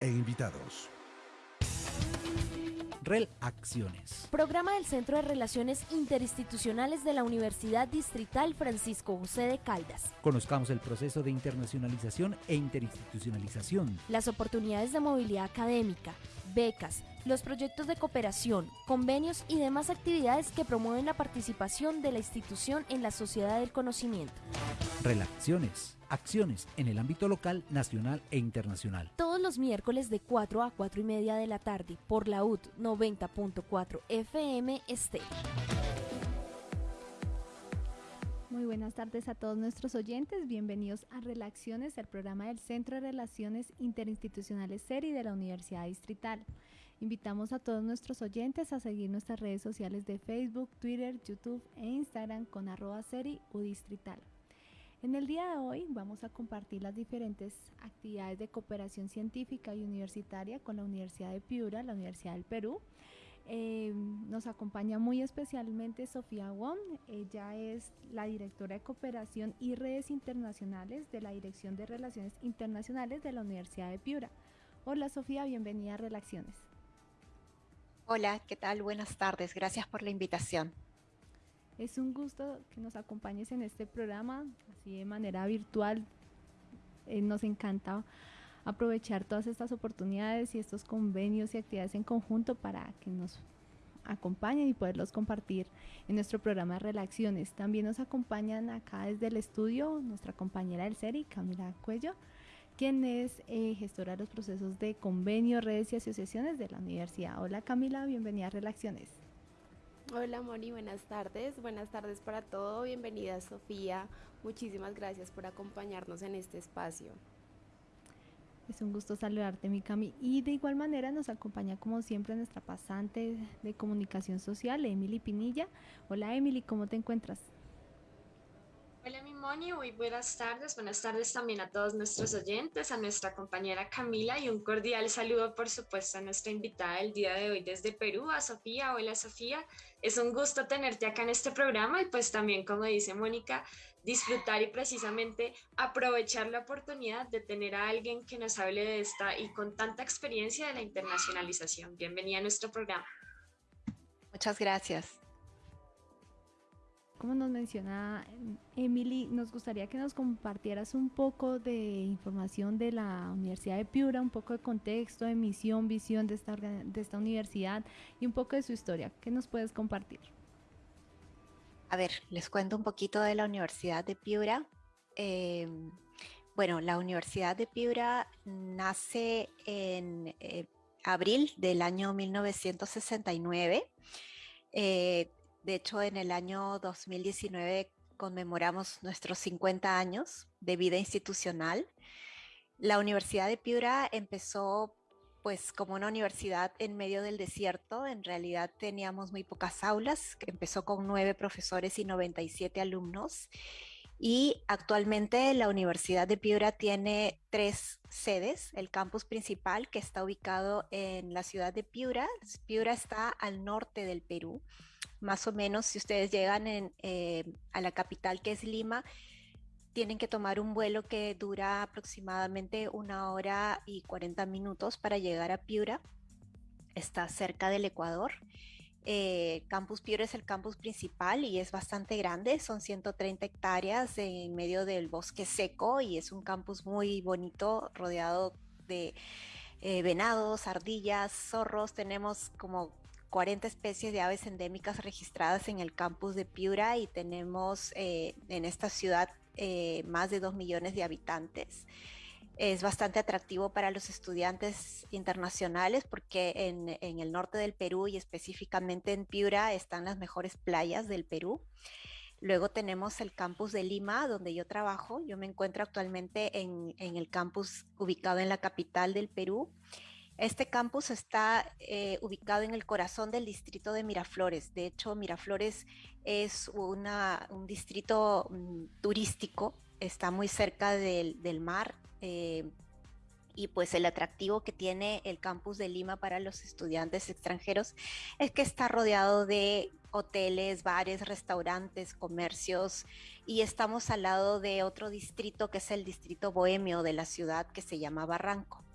e invitados. REL Acciones. Programa del Centro de Relaciones Interinstitucionales de la Universidad Distrital Francisco José de Caldas. Conozcamos el proceso de internacionalización e interinstitucionalización. Las oportunidades de movilidad académica, becas, los proyectos de cooperación, convenios y demás actividades que promueven la participación de la institución en la sociedad del conocimiento. Relaciones. Acciones en el ámbito local, nacional e internacional. Todos los miércoles de 4 a 4 y media de la tarde por la UT 90.4 FM Este. Muy buenas tardes a todos nuestros oyentes. Bienvenidos a Relaciones, el programa del Centro de Relaciones Interinstitucionales SERI de la Universidad Distrital. Invitamos a todos nuestros oyentes a seguir nuestras redes sociales de Facebook, Twitter, YouTube e Instagram con arroba SERI Distrital. En el día de hoy vamos a compartir las diferentes actividades de cooperación científica y universitaria con la Universidad de Piura, la Universidad del Perú. Eh, nos acompaña muy especialmente Sofía Wong. Ella es la directora de cooperación y redes internacionales de la Dirección de Relaciones Internacionales de la Universidad de Piura. Hola Sofía, bienvenida a Relaciones. Hola, ¿qué tal? Buenas tardes. Gracias por la invitación. Es un gusto que nos acompañes en este programa, así de manera virtual. Eh, nos encanta aprovechar todas estas oportunidades y estos convenios y actividades en conjunto para que nos acompañen y poderlos compartir en nuestro programa de Relaciones. También nos acompañan acá desde el estudio nuestra compañera del SERI, Camila Cuello, quien es eh, gestora de los procesos de convenio, redes y asociaciones de la universidad. Hola Camila, bienvenida a Relaciones. Hola Moni, buenas tardes. Buenas tardes para todo. Bienvenida Sofía. Muchísimas gracias por acompañarnos en este espacio. Es un gusto saludarte, mi Cami. Y de igual manera nos acompaña como siempre nuestra pasante de comunicación social, Emily Pinilla. Hola Emily, ¿cómo te encuentras? Moni, muy buenas tardes. Buenas tardes también a todos nuestros oyentes, a nuestra compañera Camila y un cordial saludo por supuesto a nuestra invitada del día de hoy desde Perú, a Sofía. Hola Sofía, es un gusto tenerte acá en este programa y pues también como dice Mónica, disfrutar y precisamente aprovechar la oportunidad de tener a alguien que nos hable de esta y con tanta experiencia de la internacionalización. Bienvenida a nuestro programa. Muchas gracias. Como nos menciona Emily, nos gustaría que nos compartieras un poco de información de la Universidad de Piura, un poco de contexto, de misión, visión de esta, de esta universidad y un poco de su historia. ¿Qué nos puedes compartir? A ver, les cuento un poquito de la Universidad de Piura. Em, bueno, la Universidad de Piura nace en eh, abril del año 1969. Eh, de hecho, en el año 2019 conmemoramos nuestros 50 años de vida institucional. La Universidad de Piura empezó pues como una universidad en medio del desierto. En realidad teníamos muy pocas aulas, empezó con nueve profesores y 97 alumnos. Y actualmente la Universidad de Piura tiene tres sedes. El campus principal que está ubicado en la ciudad de Piura. Piura está al norte del Perú más o menos si ustedes llegan eh, a la capital que es Lima, tienen que tomar un vuelo que dura aproximadamente una hora y 40 minutos para llegar a Piura. Está cerca del Ecuador. Eh, campus Piura es el campus principal y es bastante grande, son 130 hectáreas en medio del bosque seco y es un campus muy bonito, rodeado de eh, venados, ardillas, zorros. Tenemos como 40 especies de aves endémicas registradas en el campus de Piura y tenemos eh, en esta ciudad eh, más de 2 millones de habitantes. Es bastante atractivo para los estudiantes internacionales porque en, el norte del Perú y específicamente en Piura están las mejores playas del Perú. Luego tenemos el campus de Lima, donde yo trabajo. Yo me encuentro actualmente en, en el campus ubicado en la capital del Perú. Este campus está eh, ubicado en el corazón del distrito de Miraflores. De hecho, Miraflores es un distrito mm, turístico, está muy cerca del, mar. Eh, y pues el atractivo que tiene el campus de Lima para los estudiantes extranjeros es que está rodeado de hoteles, bares, restaurantes, comercios y estamos al lado de otro distrito que es el distrito bohemio de la ciudad que se llama Barranco.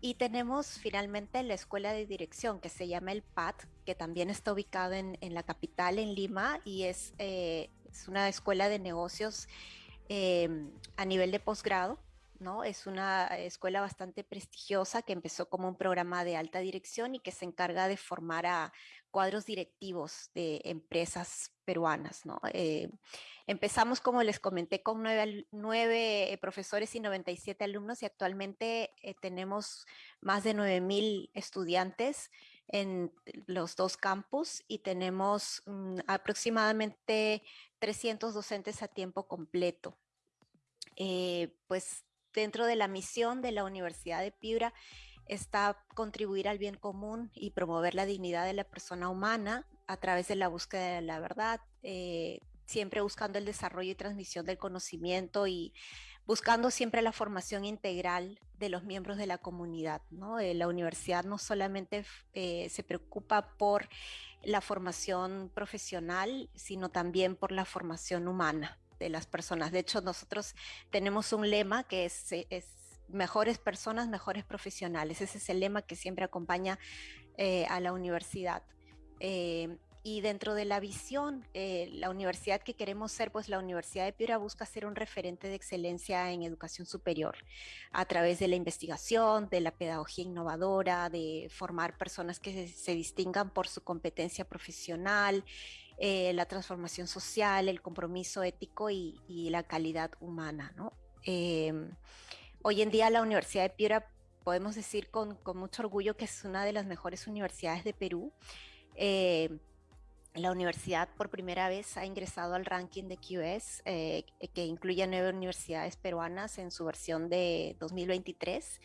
Y tenemos finalmente la escuela de dirección que se llama el PAT, que también está ubicado en, la capital, en Lima, y es, es una escuela de negocios a nivel de posgrado ¿no? Es una escuela bastante prestigiosa que empezó como un programa de alta dirección y que se encarga de formar a cuadros directivos de empresas peruanas. Eh, empezamos, como les comenté, con nueve, profesores y 97 alumnos y actualmente eh, tenemos más de 9.000 estudiantes en los dos campus y tenemos mm, aproximadamente 300 docentes a tiempo completo. Eh, pues dentro de la misión de la Universidad de Piura está contribuir al bien común y promover la dignidad de la persona humana a través de la búsqueda de la verdad, eh, siempre buscando el desarrollo y transmisión del conocimiento y buscando siempre la formación integral de los miembros de la comunidad. ¿no? Eh, la universidad no solamente eh, se preocupa por la formación profesional, sino también por la formación humana de las personas. De hecho, nosotros tenemos un lema que es, mejores personas, mejores profesionales. Ese es el lema que siempre acompaña eh, a la universidad. Eh, y dentro de la visión, eh, la universidad que queremos ser, pues la Universidad de Piura busca ser un referente de excelencia en educación superior a través de la investigación, de la pedagogía innovadora, de formar personas que se distingan por su competencia profesional, eh, la transformación social, el compromiso ético y, la calidad humana. Em, hoy en día la Universidad de Piura podemos decir con, mucho orgullo que es una de las mejores universidades de Perú. Eh, la universidad por primera vez ha ingresado al ranking de QS, eh, que incluye nueve universidades peruanas en su versión de 2023.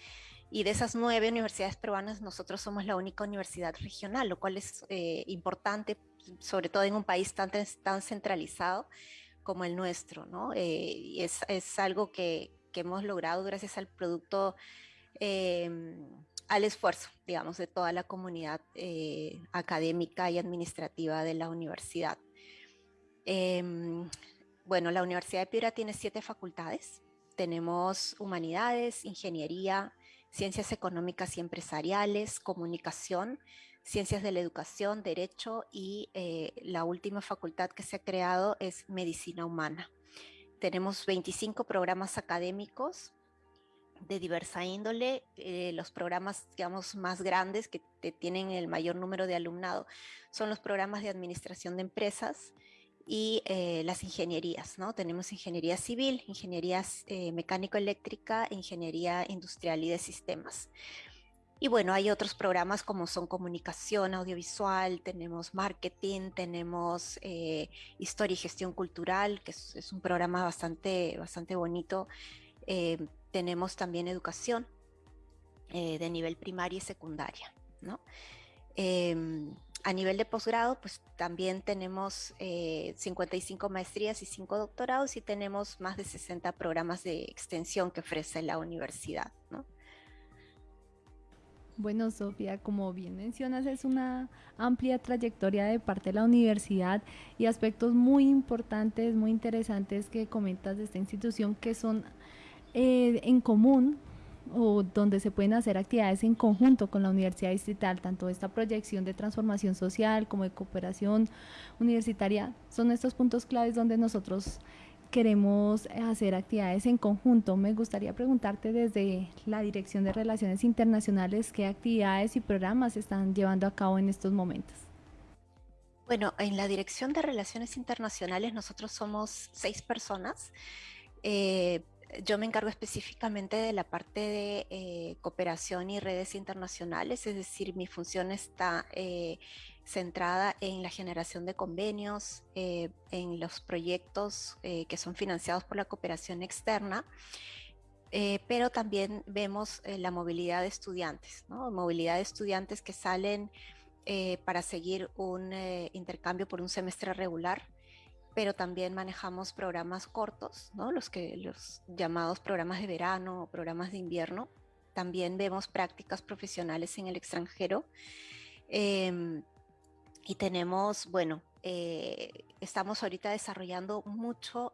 Y de esas nueve universidades peruanas, nosotros somos la única universidad regional, lo cual es importante sobre todo en un país tan, tan centralizado como el nuestro, ¿no? Eh, es, es, algo que, que, hemos logrado gracias al producto, em, al esfuerzo, digamos, de toda la comunidad eh, académica y administrativa de la universidad. Em, bueno, la Universidad de Piura tiene siete facultades. Tenemos humanidades, ingeniería, ciencias económicas y empresariales, comunicación, Ciencias de la Educación, Derecho y eh, la última facultad que se ha creado es Medicina Humana. Tenemos 25 programas académicos de diversa índole. Eh, los programas, digamos, más grandes que, tienen el mayor número de alumnado son los programas de administración de empresas y eh, las ingenierías, ¿no? Tenemos ingeniería civil, ingeniería mecánico-eléctrica, ingeniería industrial y de sistemas. Y bueno, hay otros programas como son comunicación audiovisual, tenemos marketing, tenemos eh, historia y gestión cultural, que es, un programa bastante, bastante bonito. Eh, tenemos también educación eh, de nivel primaria y secundaria. ¿no? Em, a nivel de posgrado, pues también tenemos 55 maestrías y 5 doctorados y tenemos más de 60 programas de extensión que ofrece la universidad. ¿no? Bueno, Sofía, como bien mencionas, es una amplia trayectoria de parte de la universidad y aspectos muy importantes, muy interesantes que comentas de esta institución que son eh, en común o donde se pueden hacer actividades en conjunto con la Universidad Distrital, tanto esta proyección de transformación social como de cooperación universitaria, son estos puntos claves donde nosotros queremos hacer actividades en conjunto. Me gustaría preguntarte desde la Dirección de Relaciones Internacionales qué actividades y programas están llevando a cabo en estos momentos. Bueno, en la Dirección de Relaciones Internacionales nosotros somos seis personas. Eh, yo me encargo específicamente de la parte de eh, cooperación y redes internacionales, es decir, mi función está eh, centrada en la generación de convenios, eh, en los proyectos eh, que son financiados por la cooperación externa, eh, pero también vemos la movilidad de estudiantes, ¿no? movilidad de estudiantes que salen para seguir un intercambio por un semestre regular, pero también manejamos programas cortos, ¿no? los, que, los llamados programas de verano o programas de invierno. También vemos prácticas profesionales en el extranjero. Em, y tenemos, bueno, eh, estamos ahorita desarrollando mucho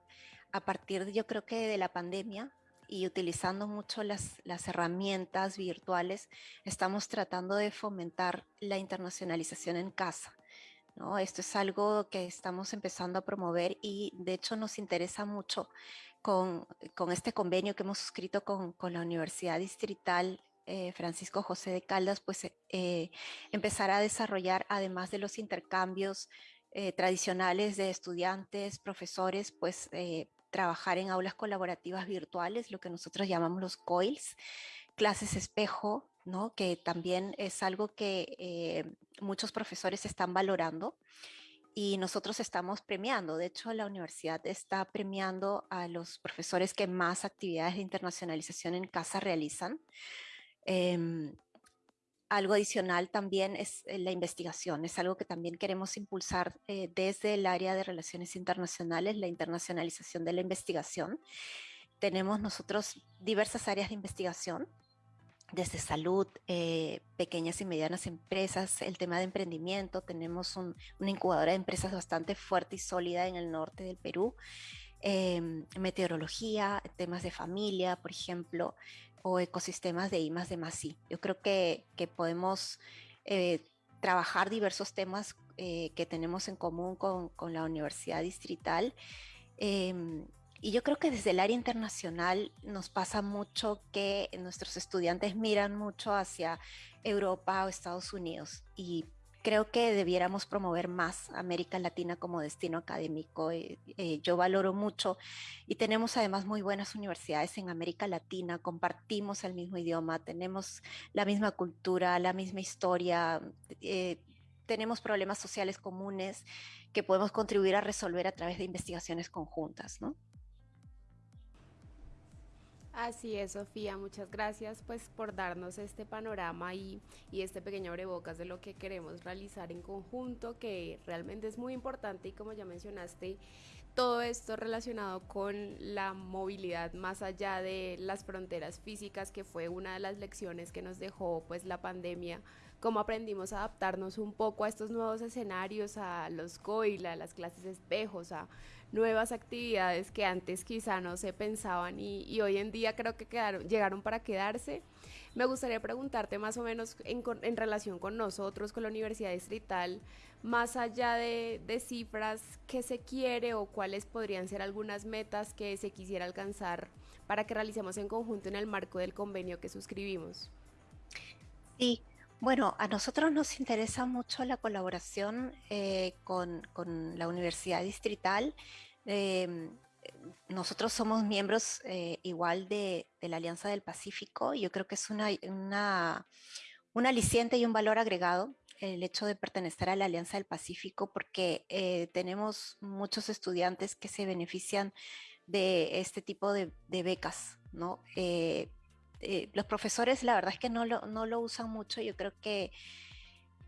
a partir, yo creo que de la pandemia y utilizando mucho las, las herramientas virtuales, estamos tratando de fomentar la internacionalización en casa. ¿no? Esto es algo que estamos empezando a promover y de hecho nos interesa mucho con, con este convenio que hemos suscrito con, con la Universidad Distrital eh, Francisco José de Caldas, pues eh, empezar a desarrollar, además de los intercambios eh, tradicionales de estudiantes, profesores, pues trabajar en aulas colaborativas virtuales, lo que nosotros llamamos los COILS, clases espejo, ¿no? que también es algo que muchos profesores están valorando y nosotros estamos premiando. De hecho, la universidad está premiando a los profesores que más actividades de internacionalización en casa realizan. Em, algo adicional también es eh, la investigación, es algo que también queremos impulsar eh, desde el área de relaciones internacionales, la internacionalización de la investigación. Tenemos nosotros diversas áreas de investigación, desde salud, eh, pequeñas y medianas empresas, el tema de emprendimiento, tenemos una incubadora de empresas bastante fuerte y sólida en el norte del Perú, em, meteorología, temas de familia, por ejemplo, o ecosistemas de I más de más I. Yo creo que, que podemos eh, trabajar diversos temas eh, que tenemos en común con, con la Universidad Distrital. Em, y yo creo que desde el área internacional nos pasa mucho que nuestros estudiantes miran mucho hacia Europa o Estados Unidos creo que debiéramos promover más América Latina como destino académico. Eh, eh, yo valoro mucho y tenemos además muy buenas universidades en América Latina, compartimos el mismo idioma, tenemos la misma cultura, la misma historia, eh, tenemos problemas sociales comunes que podemos contribuir a resolver a través de investigaciones conjuntas, ¿no? Así es, Sofía, muchas gracias pues por darnos este panorama y, y este pequeño abrebocas de lo que queremos realizar en conjunto, que realmente es muy importante y como ya mencionaste, todo esto relacionado con la movilidad más allá de las fronteras físicas, que fue una de las lecciones que nos dejó pues la pandemia, cómo aprendimos a adaptarnos un poco a estos nuevos escenarios, a los COIL, a las clases espejos, a nuevas actividades que antes quizá no se pensaban y, hoy en día creo que quedaron, llegaron para quedarse. Me gustaría preguntarte más o menos en, en relación con nosotros, con la Universidad Distrital, más allá de, de, cifras, ¿qué se quiere o cuáles podrían ser algunas metas que se quisiera alcanzar para que realicemos en conjunto en el marco del convenio que suscribimos? Sí, bueno, a nosotros nos interesa mucho la colaboración eh, con, la Universidad Distrital. Em, nosotros somos miembros eh, igual de, la Alianza del Pacífico. Yo creo que es una, un aliciente y un valor agregado el hecho de pertenecer a la Alianza del Pacífico porque eh, tenemos muchos estudiantes que se benefician de este tipo de, becas, ¿no? Eh, los profesores la verdad es que no lo, no lo usan mucho. Yo creo que,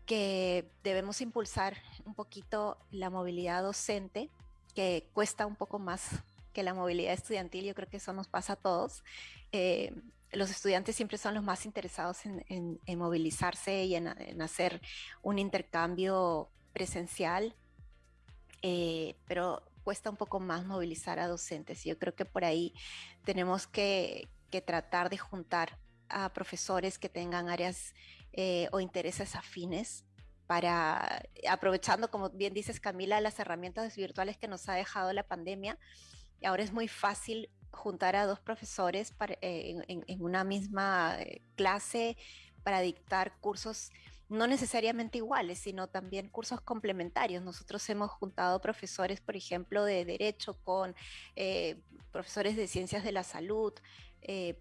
que debemos impulsar un poquito la movilidad docente, que cuesta un poco más que la movilidad estudiantil. Yo creo que eso nos pasa a todos. Eh, los estudiantes siempre son los más interesados en, en, movilizarse y en, en, hacer un intercambio presencial, eh, pero cuesta un poco más movilizar a docentes. Yo creo que por ahí tenemos que, que tratar de juntar a profesores que tengan áreas eh, o intereses afines para, aprovechando, como bien dices Camila, las herramientas virtuales que nos ha dejado la pandemia. Ahora es muy fácil juntar a dos profesores eh, en, una misma eh, clase para dictar cursos no necesariamente iguales, sino también cursos complementarios. Nosotros hemos juntado profesores, por ejemplo, de derecho con profesores de ciencias de la salud, eh,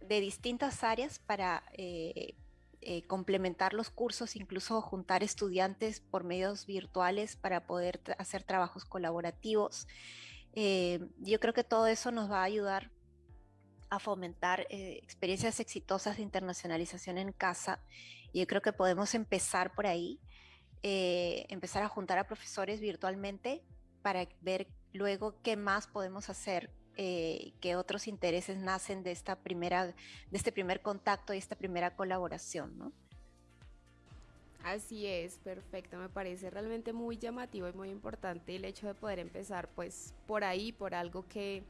de distintas áreas para eh, eh, complementar los cursos, incluso juntar estudiantes por medios virtuales para poder hacer trabajos colaborativos. yo creo que todo eso nos va a ayudar a fomentar experiencias exitosas de internacionalización en casa y yo creo que podemos empezar por ahí, empezar a juntar a profesores virtualmente para ver luego qué más podemos hacer eh, que otros intereses nacen de esta primera, de este primer contacto y esta primera colaboración, ¿no? Así es, perfecto. Me parece realmente muy llamativo y muy importante el hecho de poder empezar pues por ahí, por algo que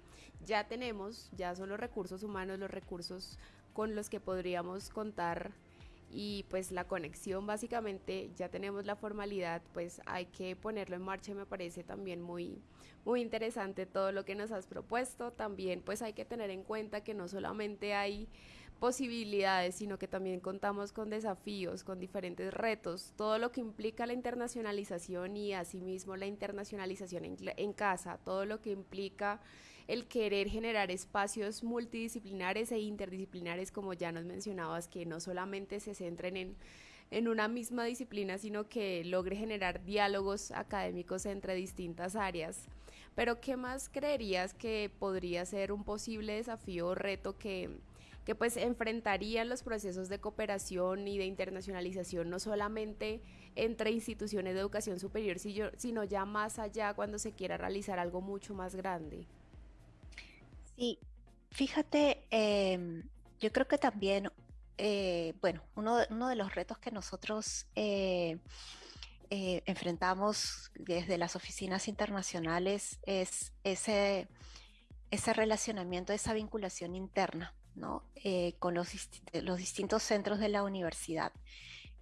ya tenemos, ya son los recursos humanos, los recursos con los que podríamos contar y pues la conexión básicamente ya tenemos la formalidad, pues hay que ponerlo en marcha me parece también muy muy interesante todo lo que nos has propuesto. También pues hay que tener en cuenta que no solamente hay posibilidades, sino que también contamos con desafíos, con diferentes retos, todo lo que implica la internacionalización y asimismo la internacionalización en, casa, todo lo que implica el querer generar espacios multidisciplinares e interdisciplinares, como ya nos mencionabas, que no solamente se centren en, en una misma disciplina, sino que logre generar diálogos académicos entre distintas áreas. Pero ¿qué más creerías que podría ser un posible desafío o reto que que pues enfrentarían los procesos de cooperación y de internacionalización no solamente entre instituciones de educación superior, sino ya más allá cuando se quiera realizar algo mucho más grande. Sí, fíjate, em, yo creo que también, eh, bueno, uno, de los retos que nosotros eh, eh, enfrentamos desde las oficinas internacionales es ese, ese relacionamiento, esa vinculación interna eh, con los, los, distintos centros de la universidad.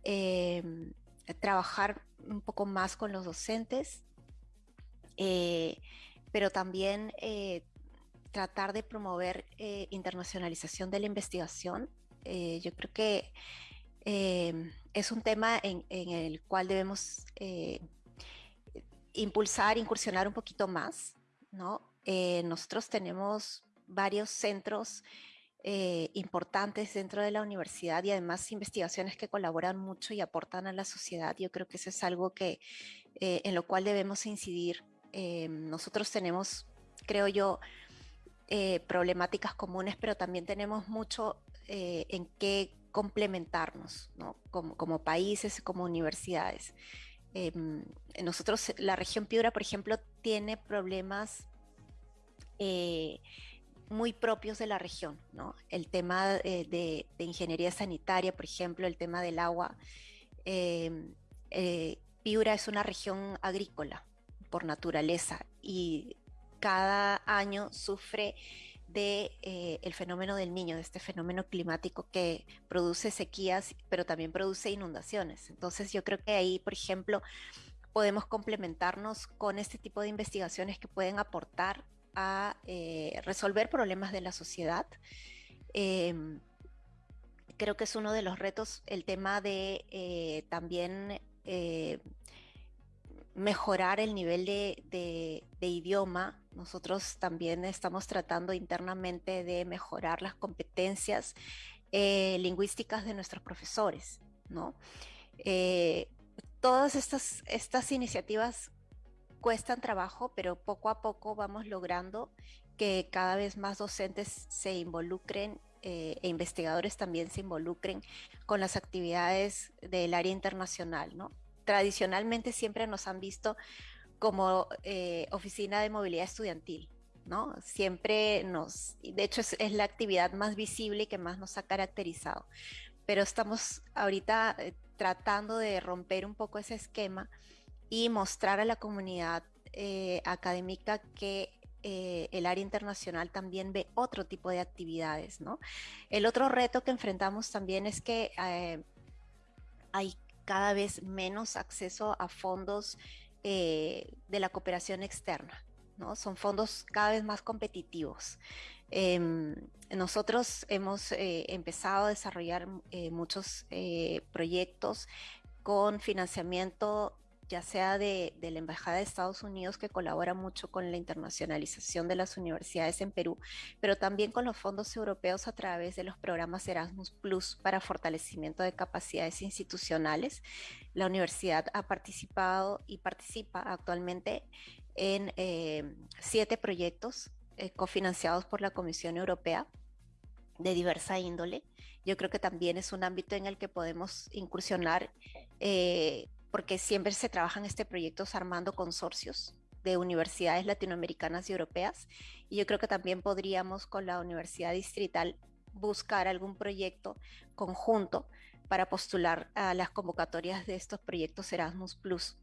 Em, trabajar un poco más con los docentes, pero también tratar de promover internacionalización de la investigación. yo creo que em, es un tema en, en el cual debemos impulsar, incursionar un poquito más. ¿no? nosotros tenemos varios centros eh, importantes dentro de la universidad y además investigaciones que colaboran mucho y aportan a la sociedad. Yo creo que eso es algo que, eh, en lo cual debemos incidir. Eh, nosotros tenemos, creo yo, problemáticas comunes, pero también tenemos mucho en qué complementarnos, ¿no? como, países, como universidades. nosotros, la región Piura, por ejemplo, tiene problemas muy propios de la región. El tema eh, de, ingeniería sanitaria, por ejemplo, el tema del agua. Em, eh, Piura es una región agrícola por naturaleza y cada año sufre de eh, el fenómeno del niño, de este fenómeno climático que produce sequías, pero también produce inundaciones. Entonces yo creo que ahí, por ejemplo, podemos complementarnos con este tipo de investigaciones que pueden aportar a eh, resolver problemas de la sociedad. Em, creo que es uno de los retos el tema de eh, también mejorar el nivel de, idioma. Nosotros también estamos tratando internamente de mejorar las competencias lingüísticas de nuestros profesores, ¿no? todas estas, estas iniciativas cuestan trabajo, pero poco a poco vamos logrando que cada vez más docentes se involucren eh, e investigadores también se involucren con las actividades del área internacional. ¿no? Tradicionalmente siempre nos han visto como eh, oficina de movilidad estudiantil. ¿no? Siempre nos, de hecho es, la actividad más visible y que más nos ha caracterizado. Pero estamos ahorita eh, tratando de romper un poco ese esquema y mostrar a la comunidad eh, académica que el área internacional también ve otro tipo de actividades. ¿no? El otro reto que enfrentamos también es que hay cada vez menos acceso a fondos de la cooperación externa. ¿no? Son fondos cada vez más competitivos. Em, nosotros hemos empezado a desarrollar muchos proyectos con financiamiento ya sea de, la Embajada de Estados Unidos, que colabora mucho con la internacionalización de las universidades en Perú, pero también con los fondos europeos a través de los programas Erasmus Plus para fortalecimiento de capacidades institucionales. La universidad ha participado y participa actualmente en eh, siete proyectos eh, cofinanciados por la Comisión Europea de diversa índole. Yo creo que también es un ámbito en el que podemos incursionar eh, porque siempre se trabaja en este proyecto armando consorcios de universidades latinoamericanas y europeas. Y yo creo que también podríamos con la Universidad Distrital buscar algún proyecto conjunto para postular a las convocatorias de estos proyectos Erasmus Plus.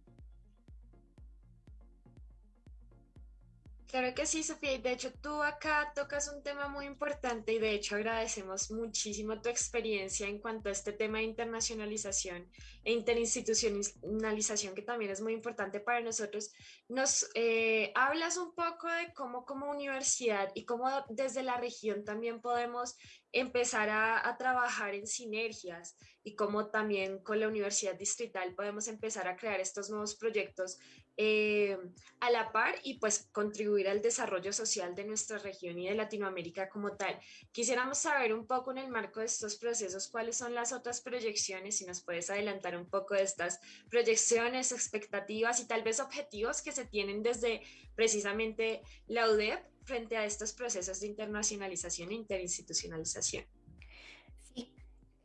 Claro que sí, Sofía. De hecho, tú acá tocas un tema muy importante y de hecho agradecemos muchísimo tu experiencia en cuanto a este tema de internacionalización e interinstitucionalización, que también es muy importante para nosotros. Nos eh, hablas un poco de cómo como universidad y cómo desde la región también podemos empezar a, a trabajar en sinergias y cómo también con la Universidad Distrital podemos empezar a crear estos nuevos proyectos eh, a la par y pues contribuir al desarrollo social de nuestra región y de Latinoamérica como tal. Quisiéramos saber un poco en el marco de estos procesos cuáles son las otras proyecciones, si nos puedes adelantar un poco de estas proyecciones, expectativas y tal vez objetivos que se tienen desde precisamente la UDEP frente a estos procesos de internacionalización e interinstitucionalización.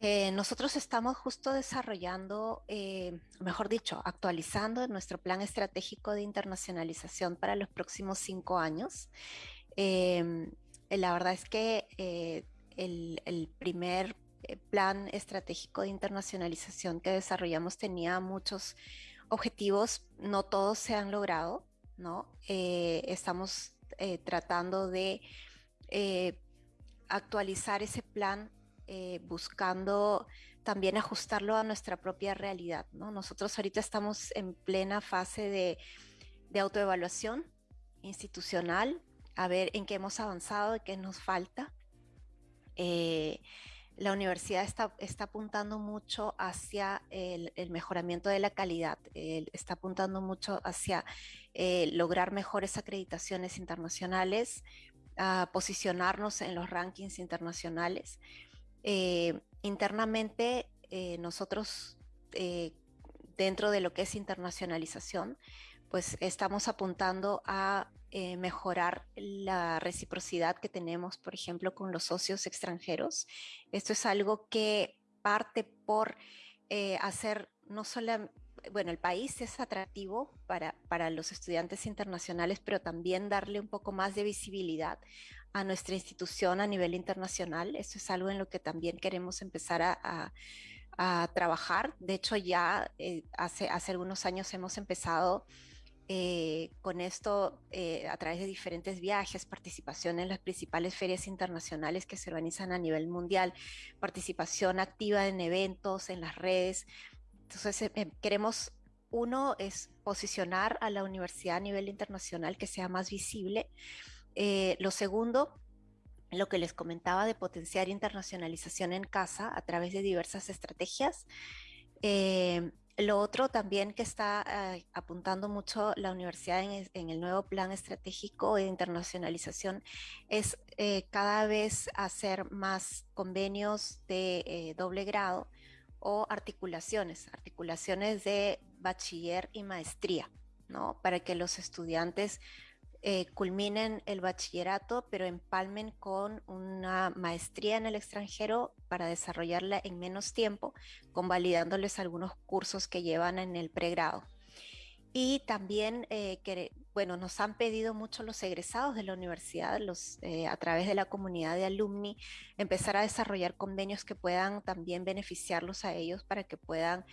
Eh, nosotros estamos justo desarrollando, eh, mejor dicho, actualizando nuestro plan estratégico de internacionalización para los próximos cinco años. Em, la verdad es que eh, el, primer plan estratégico de internacionalización que desarrollamos tenía muchos objetivos, no todos se han logrado, ¿no? estamos tratando de actualizar ese plan eh, buscando también ajustarlo a nuestra propia realidad. ¿no? Nosotros ahorita estamos en plena fase de, autoevaluación institucional, a ver en qué hemos avanzado y qué nos falta. Eh, la universidad está, está, apuntando mucho hacia el, mejoramiento de la calidad, está apuntando mucho hacia eh, lograr mejores acreditaciones internacionales, a posicionarnos en los rankings internacionales. Eh, internamente, eh, nosotros, eh, dentro de lo que es internacionalización, pues estamos apuntando a mejorar la reciprocidad que tenemos, por ejemplo, con los socios extranjeros. Esto es algo que parte por hacer no solo, bueno, el país es atractivo para, para los estudiantes internacionales, pero también darle un poco más de visibilidad a nuestra institución a nivel internacional. Esto es algo en lo que también queremos empezar a, trabajar. De hecho, ya eh, hace, hace algunos años hemos empezado eh, con esto eh, a través de diferentes viajes, participación en las principales ferias internacionales que se organizan a nivel mundial, participación activa en eventos, en las redes. Entonces, queremos, uno es posicionar a la universidad a nivel internacional que sea más visible eh, lo segundo, lo que les comentaba de potenciar internacionalización en casa a través de diversas estrategias. Eh, lo otro también que está eh, apuntando mucho la universidad en, el nuevo plan estratégico de internacionalización es cada vez hacer más convenios de doble grado o articulaciones, articulaciones de bachiller y maestría, ¿no? Para que los estudiantes eh, culminen el bachillerato, pero empalmen con una maestría en el extranjero para desarrollarla en menos tiempo, convalidándoles algunos cursos que llevan en el pregrado. Y también, eh, que, bueno, nos han pedido mucho los egresados de la universidad, eh, a través de la comunidad de alumni, empezar a desarrollar convenios que puedan también beneficiarlos a ellos para que puedan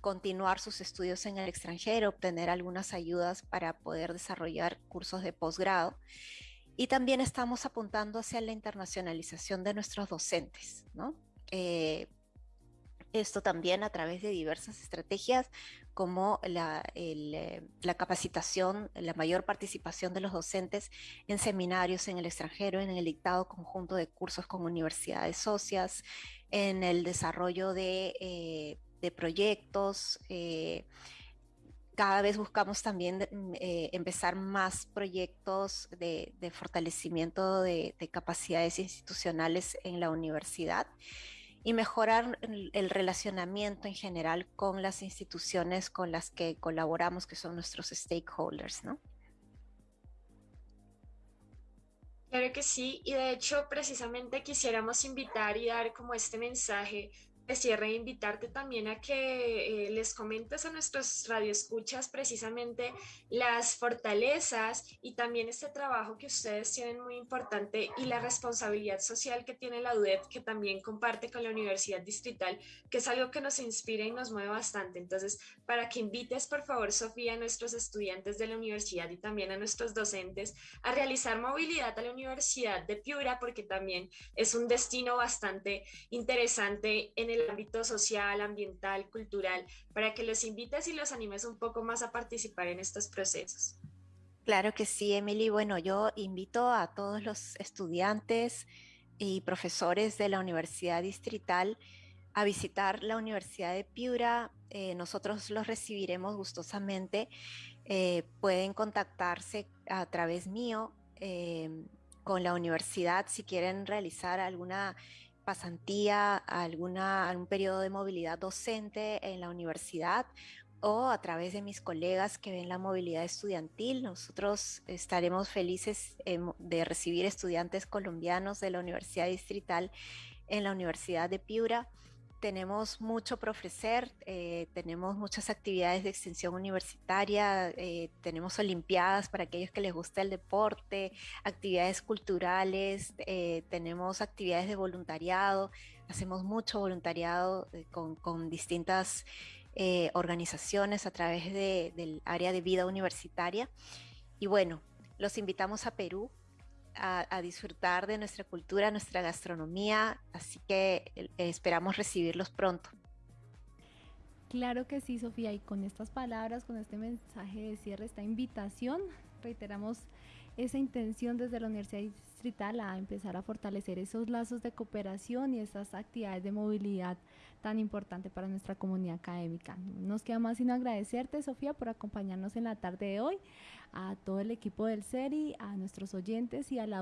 continuar sus estudios en el extranjero, obtener algunas ayudas para poder desarrollar cursos de posgrado. Y también estamos apuntando hacia la internacionalización de nuestros docentes, ¿no? Eh, esto también a través de diversas estrategias como la, eh, la, capacitación, la mayor participación de los docentes en seminarios en el extranjero, en el dictado conjunto de cursos con universidades socias, en el desarrollo de eh, de proyectos. Eh, cada vez buscamos también eh, empezar más proyectos de, fortalecimiento de, capacidades institucionales en la universidad y mejorar el, relacionamiento en general con las instituciones con las que colaboramos, que son nuestros stakeholders, ¿no? Claro que sí, y de hecho precisamente quisiéramos invitar y dar como este mensaje cierre invitarte también a que eh, les comentes a nuestros radioescuchas precisamente las fortalezas y también este trabajo que ustedes tienen muy importante y la responsabilidad social que tiene la UDEP que también comparte con la Universidad Distrital, que es algo que nos inspira y nos mueve bastante. Entonces, para que invites por favor, Sofía, a nuestros estudiantes de la universidad y también a nuestros docentes a realizar movilidad a la Universidad de Piura, porque también es un destino bastante interesante en el ámbito social, ambiental, cultural, para que los invites y los animes un poco más a participar en estos procesos. Claro que sí, Emily. Bueno, yo invito a todos los estudiantes y profesores de la Universidad Distrital a visitar la Universidad de Piura. Eh, nosotros los recibiremos gustosamente. Eh, pueden contactarse a través mío em, con la universidad si quieren realizar alguna pasantía, alguna, algún periodo de movilidad docente en la universidad o a través de mis colegas que ven la movilidad estudiantil. Nosotros estaremos felices de recibir estudiantes colombianos de la Universidad Distrital en la Universidad de Piura tenemos mucho por ofrecer, eh, tenemos muchas actividades de extensión universitaria, eh, tenemos olimpiadas para aquellos que les gusta el deporte, actividades culturales, eh, tenemos actividades de voluntariado, hacemos mucho voluntariado con, distintas organizaciones a través del área de vida universitaria. Y bueno, los invitamos a Perú, a, disfrutar de nuestra cultura, nuestra gastronomía, así que eh, esperamos recibirlos pronto. Claro que sí, Sofía, y con estas palabras, con este mensaje de cierre, esta invitación, reiteramos esa intención desde la Universidad Distrital a empezar a fortalecer esos lazos de cooperación y esas actividades de movilidad tan importante para nuestra comunidad académica. Nos queda más sino agradecerte, Sofía, por acompañarnos en la tarde de hoy, a todo el equipo del SERI, a nuestros oyentes y a la